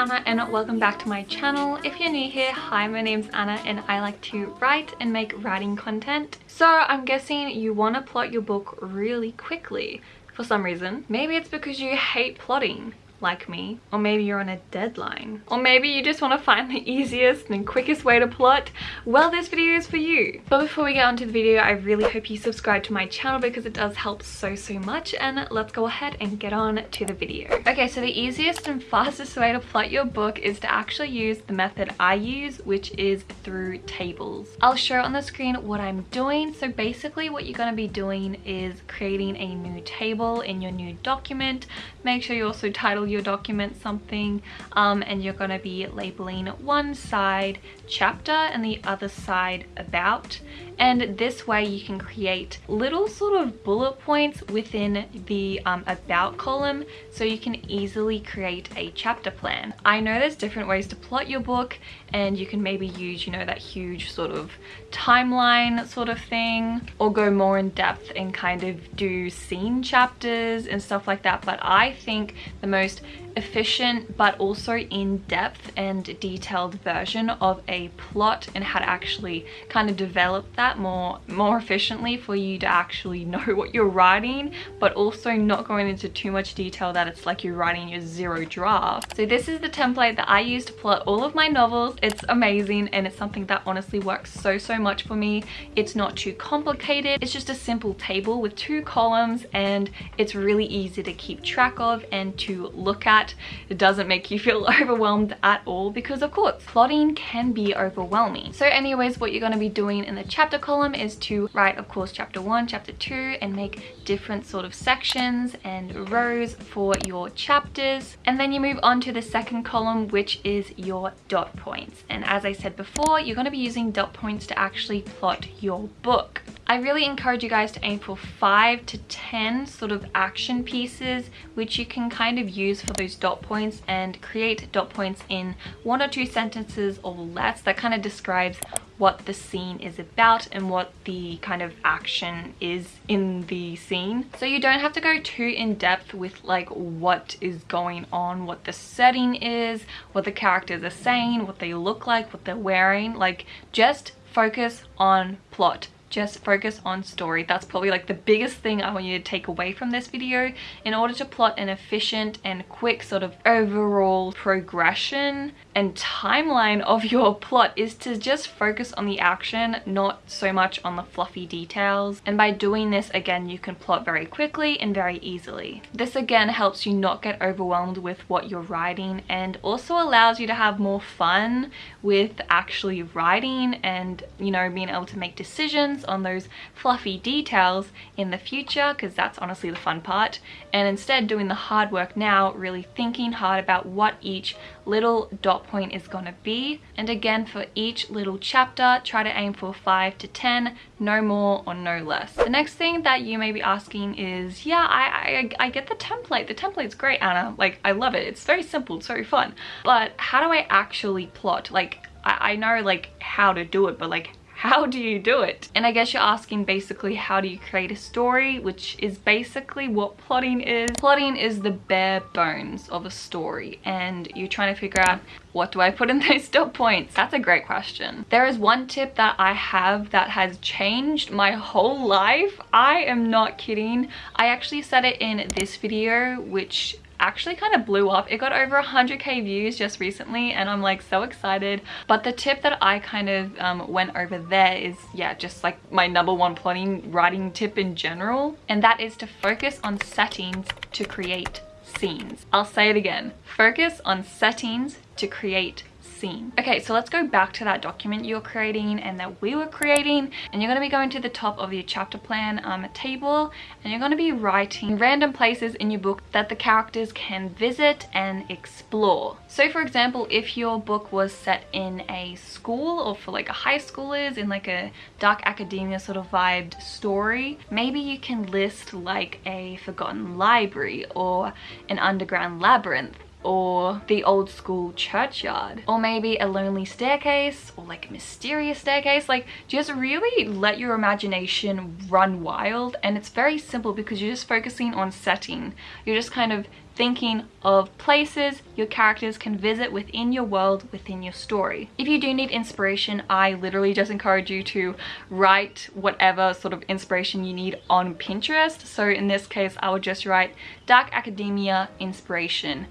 Anna and welcome back to my channel. If you're new here, hi, my name's Anna and I like to write and make writing content. So I'm guessing you want to plot your book really quickly for some reason. Maybe it's because you hate plotting like me or maybe you're on a deadline or maybe you just want to find the easiest and quickest way to plot. Well this video is for you. But before we get on to the video i really hope you subscribe to my channel because it does help so so much. And let's go ahead and get on to the video. Okay so the easiest and fastest way to plot your book is to actually use the method i use which is through tables. I'll show on the screen what i'm doing. So basically what you're going to be doing is creating a new table in your new document. Make sure you also title your document something um, and you're going to be labeling one side chapter and the other side about and this way you can create little sort of bullet points within the um, about column so you can easily create a chapter plan. I know there's different ways to plot your book and you can maybe use you know that huge sort of timeline sort of thing or go more in depth and kind of do scene chapters and stuff like that but I think the most efficient but also in-depth and detailed version of a plot and how to actually kind of develop that more more efficiently for you to actually know what you're writing but also not going into too much detail that it's like you're writing your zero draft. So this is the template that I use to plot all of my novels. It's amazing and it's something that honestly works so so much for me. It's not too complicated. It's just a simple table with two columns and it's really easy to keep track of and to look at it doesn't make you feel overwhelmed at all because of course plotting can be overwhelming. So anyways what you're going to be doing in the chapter column is to write of course chapter one chapter two and make different sort of sections and rows for your chapters. And then you move on to the second column which is your dot points. And as I said before you're going to be using dot points to actually plot your book I really encourage you guys to aim for 5 to 10 sort of action pieces which you can kind of use for those dot points and create dot points in one or two sentences or less that kind of describes what the scene is about and what the kind of action is in the scene. So you don't have to go too in depth with like what is going on, what the setting is, what the characters are saying, what they look like, what they're wearing. Like just focus on plot just focus on story. That's probably like the biggest thing I want you to take away from this video in order to plot an efficient and quick sort of overall progression and timeline of your plot is to just focus on the action, not so much on the fluffy details. And by doing this, again, you can plot very quickly and very easily. This again helps you not get overwhelmed with what you're writing and also allows you to have more fun with actually writing and, you know, being able to make decisions on those fluffy details in the future because that's honestly the fun part. And instead doing the hard work now really thinking hard about what each little dot point is going to be. And again for each little chapter try to aim for 5 to 10 no more or no less. The next thing that you may be asking is yeah I, I, I get the template. The template's great Anna. Like I love it. It's very simple. It's very fun. But how do I actually plot? Like I, I know like how to do it but like how do you do it? And I guess you're asking basically how do you create a story, which is basically what plotting is. Plotting is the bare bones of a story and you're trying to figure out what do I put in those dot points? That's a great question. There is one tip that I have that has changed my whole life. I am not kidding. I actually said it in this video, which actually kind of blew up. It got over 100k views just recently and I'm like so excited. But the tip that I kind of um, went over there is, yeah, just like my number one plotting writing tip in general. And that is to focus on settings to create scenes. I'll say it again. Focus on settings to create scene. Okay, so let's go back to that document you're creating and that we were creating. And you're going to be going to the top of your chapter plan um, table and you're going to be writing random places in your book that the characters can visit and explore. So for example, if your book was set in a school or for like a high schoolers in like a dark academia sort of vibed story, maybe you can list like a forgotten library or an underground labyrinth or the old school churchyard. Or maybe a lonely staircase or like a mysterious staircase. Like just really let your imagination run wild. And it's very simple because you're just focusing on setting. You're just kind of thinking of places your characters can visit within your world, within your story. If you do need inspiration, I literally just encourage you to write whatever sort of inspiration you need on Pinterest. So in this case, I would just write Dark Academia inspiration,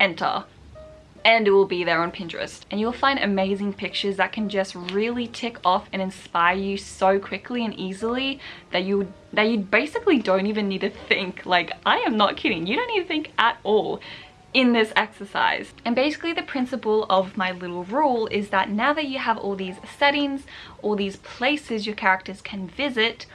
enter and it will be there on Pinterest. And you'll find amazing pictures that can just really tick off and inspire you so quickly and easily that you that you basically don't even need to think. Like, I am not kidding. You don't need to think at all in this exercise. And basically the principle of my little rule is that now that you have all these settings, all these places your characters can visit,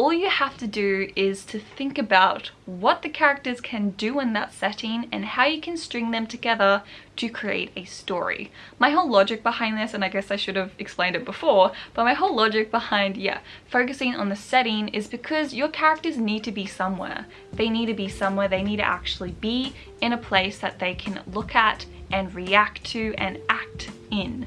all you have to do is to think about what the characters can do in that setting and how you can string them together to create a story. My whole logic behind this, and I guess I should have explained it before, but my whole logic behind, yeah, focusing on the setting is because your characters need to be somewhere. They need to be somewhere, they need to actually be in a place that they can look at and react to and act in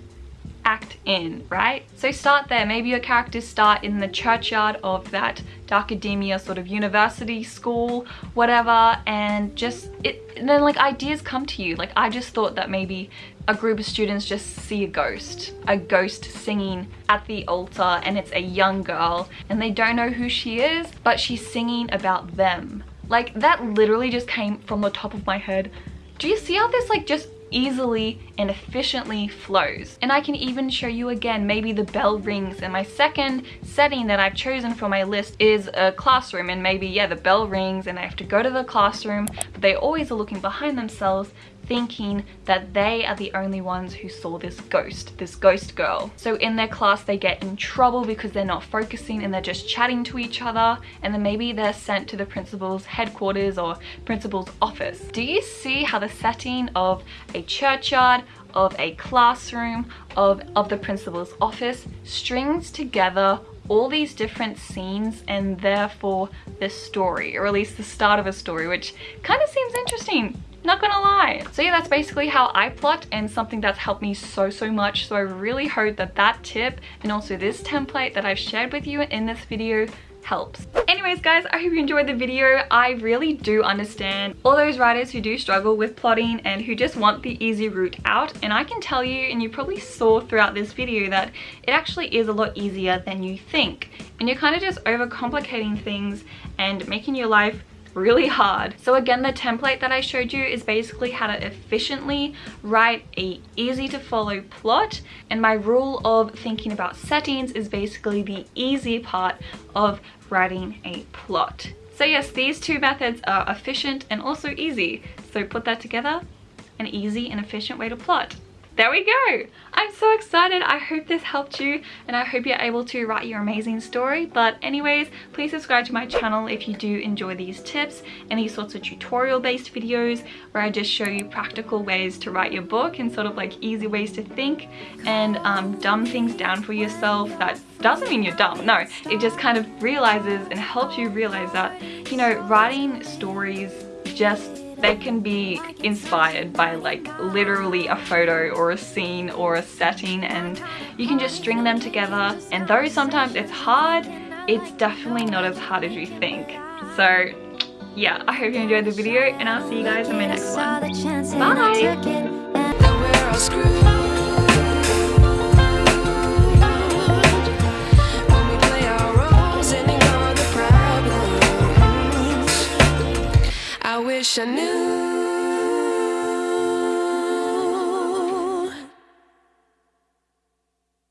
act in, right? So start there. Maybe your characters start in the churchyard of that Darkademia sort of university, school, whatever, and just, it, and then like ideas come to you. Like I just thought that maybe a group of students just see a ghost, a ghost singing at the altar and it's a young girl and they don't know who she is, but she's singing about them. Like that literally just came from the top of my head. Do you see how this like just easily and efficiently flows. And I can even show you again, maybe the bell rings and my second setting that I've chosen for my list is a classroom and maybe, yeah, the bell rings and I have to go to the classroom, but they always are looking behind themselves thinking that they are the only ones who saw this ghost, this ghost girl. So in their class they get in trouble because they're not focusing and they're just chatting to each other and then maybe they're sent to the principal's headquarters or principal's office. Do you see how the setting of a churchyard, of a classroom, of, of the principal's office strings together all these different scenes and therefore the story or at least the start of a story which kind of seems interesting not gonna lie. So yeah, that's basically how I plot and something that's helped me so, so much. So I really hope that that tip and also this template that I've shared with you in this video helps. Anyways guys, I hope you enjoyed the video. I really do understand all those writers who do struggle with plotting and who just want the easy route out. And I can tell you, and you probably saw throughout this video, that it actually is a lot easier than you think. And you're kind of just overcomplicating things and making your life really hard. So again, the template that I showed you is basically how to efficiently write a easy to follow plot. And my rule of thinking about settings is basically the easy part of writing a plot. So yes, these two methods are efficient and also easy. So put that together, an easy and efficient way to plot there we go. I'm so excited. I hope this helped you and i hope you're able to write your amazing story. But anyways please subscribe to my channel if you do enjoy these tips and these sorts of tutorial based videos where i just show you practical ways to write your book and sort of like easy ways to think and um, dumb things down for yourself that doesn't mean you're dumb. No it just kind of realizes and helps you realize that you know writing stories just they can be inspired by like literally a photo or a scene or a setting and you can just string them together. And though sometimes it's hard it's definitely not as hard as you think. So yeah i hope you enjoyed the video and i'll see you guys in my next one. Bye